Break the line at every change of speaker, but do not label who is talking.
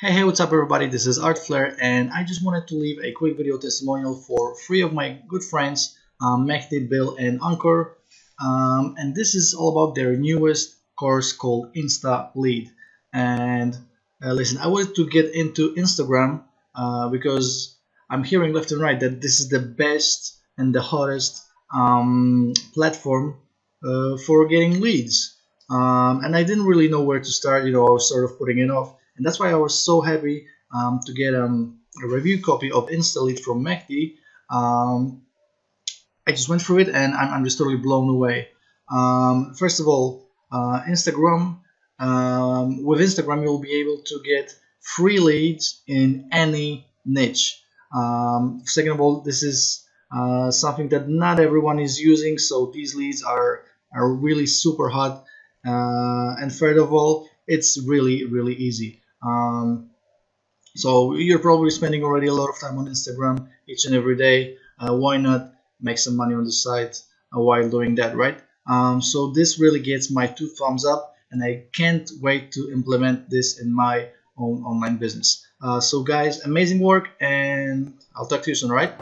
Hey, hey, what's up everybody? This is Art Flair and I just wanted to leave a quick video testimonial for three of my good friends, um, Bill, and Ankur. Um, and this is all about their newest course called Insta Lead. And uh, listen, I wanted to get into Instagram uh, because I'm hearing left and right that this is the best and the hottest um, platform uh, for getting leads. Um, and I didn't really know where to start, you know, I was sort of putting it off and that's why I was so happy um, to get um, a review copy of InstaLead from Mehdi. Um, I just went through it and I'm, I'm just totally blown away. Um, first of all, uh, Instagram. Um, with Instagram, you'll be able to get free leads in any niche. Um, second of all, this is uh, something that not everyone is using, so these leads are are really super hot. Uh, and third of all, it's really really easy. Um, so you're probably spending already a lot of time on Instagram each and every day. Uh, why not make some money on the site uh, while doing that, right? Um, so this really gets my two thumbs up, and I can't wait to implement this in my own online business. Uh, so guys, amazing work, and I'll talk to you soon, right?